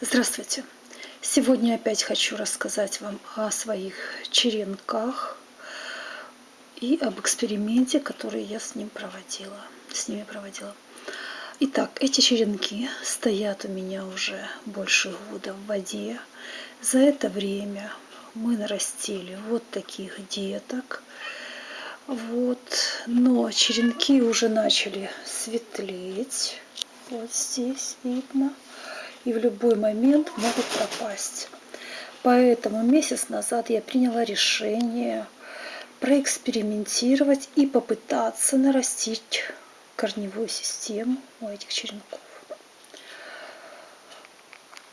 Здравствуйте! Сегодня опять хочу рассказать вам о своих черенках и об эксперименте, который я с ним проводила, с ними проводила. Итак, эти черенки стоят у меня уже больше года в воде. За это время мы нарастили вот таких деток. Вот, но черенки уже начали светлеть. Вот здесь видно и в любой момент могут пропасть. Поэтому месяц назад я приняла решение проэкспериментировать и попытаться нарастить корневую систему у этих черенков.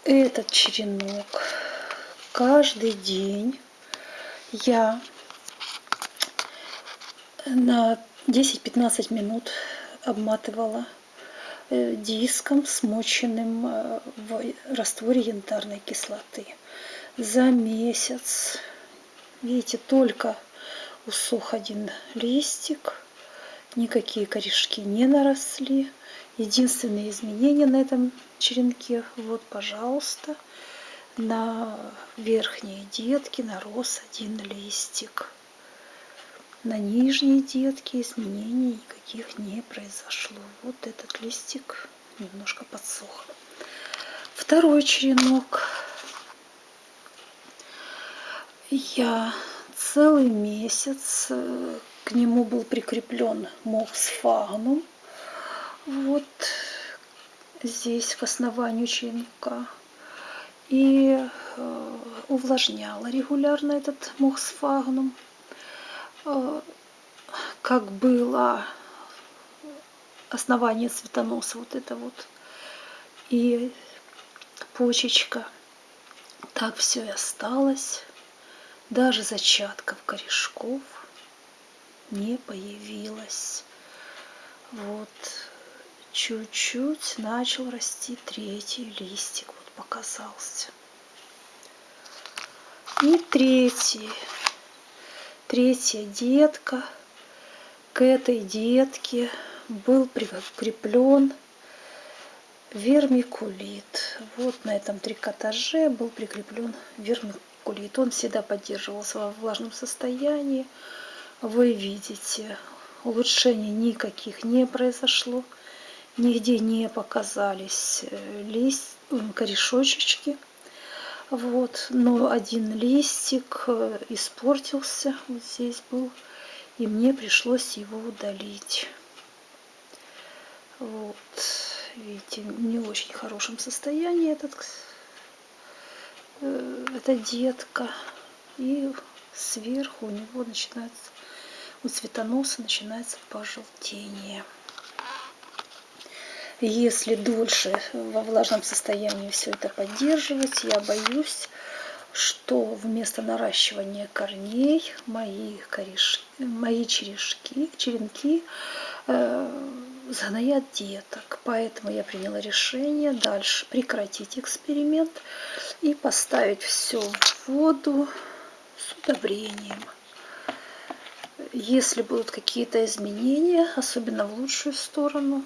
Этот черенок каждый день я на 10-15 минут обматывала диском, смоченным э, в растворе янтарной кислоты. За месяц, видите, только усох один листик, никакие корешки не наросли. Единственные изменения на этом черенке, вот, пожалуйста, на верхние детки нарос один листик. На нижние детки изменений никаких не произошло. Вот этот листик немножко подсох. Второй черенок. Я целый месяц э, к нему был прикреплен мох с. Вот здесь к основанию черенка. И э, увлажняла регулярно этот мох с. Э, как было основание цветоноса, вот это вот, и почечка. Так все и осталось. Даже зачатков корешков не появилось. Вот чуть-чуть начал расти третий листик, вот показался. И третий третья детка. К этой детке был прикреплен вермикулит. Вот на этом трикотаже был прикреплен вермикулит. Он всегда поддерживался во влажном состоянии. Вы видите, улучшений никаких не произошло. Нигде не показались э, лист, корешочки. Вот, но один листик э, испортился, вот здесь был, и мне пришлось его удалить. Вот, видите, не очень хорошем состоянии этот, э, эта детка. И сверху у него начинается, у цветоноса начинается пожелтение. Если дольше во влажном состоянии все это поддерживать, я боюсь, что вместо наращивания корней мои, корешки, мои черешки, черенки э, загноят деток. Поэтому я приняла решение дальше прекратить эксперимент и поставить все в воду с удобрением. Если будут какие-то изменения, особенно в лучшую сторону,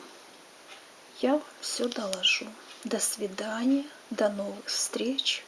я все доложу. До свидания, до новых встреч.